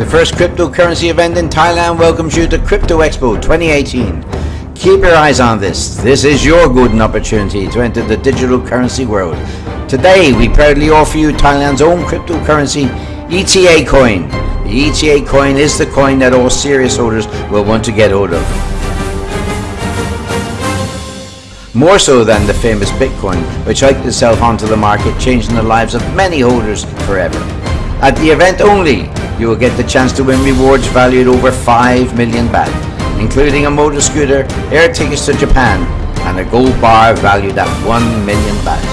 The first cryptocurrency event in Thailand welcomes you to Crypto Expo 2018. Keep your eyes on this. This is your golden opportunity to enter the digital currency world. Today, we proudly offer you Thailand's own cryptocurrency, ETA coin. The ETA coin is the coin that all serious holders will want to get hold of. More so than the famous Bitcoin, which hiked itself onto the market, changing the lives of many holders forever. At the event only, you will get the chance to win rewards valued over 5 million baht, including a motor scooter, air tickets to Japan, and a gold bar valued at 1 million baht.